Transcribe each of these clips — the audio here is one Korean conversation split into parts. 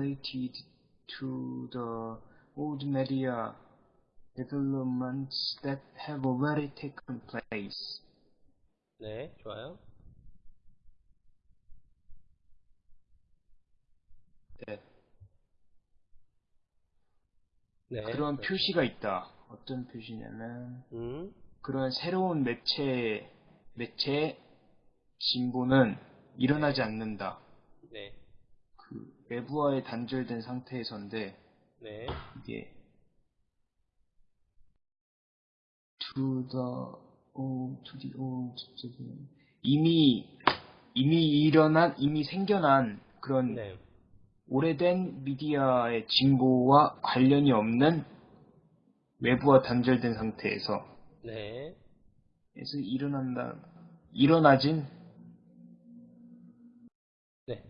related to the old media developments that have already taken place. 네, 좋아요. 네. 네. 그런 그렇죠. 표시가 있다. 어떤 표시냐면 음, 그런 새로운 매체 매체 진보는 일어나지 않는다. 네, 그 외부와의 단절된 상태에서인데 네, 이게 to the old, to the old, 이미 이미 일어난 이미 생겨난 그런 네, 오래된 미디어의 진보와 관련이 없는 외부와 단절된 상태에서 네, 에서 일어난다 일어나진 네.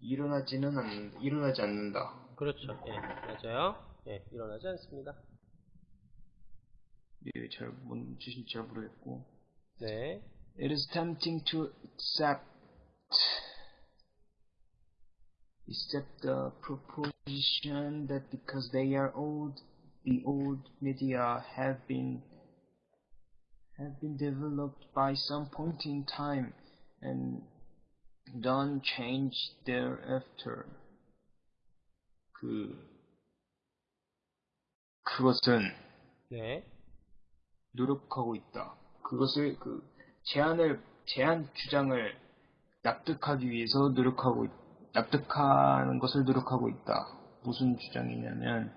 일어나지는 않 일어나지 않는다. 그렇죠. 예, 맞아요. 예, 일어나지 않습니다. 예, 잘 뭔지 잘 모르겠고. 네, It is tempting to accept accept the proposition that because they are old, the old media have been have been developed by some point in time and don't change thereafter. 그 그것은 네, 노력하고 있다. 그것을 그 제안을 제안 주장을 납득하기 위해서 노력하고 있- 납득하는 것을 노력하고 있다. 무슨 주장이냐면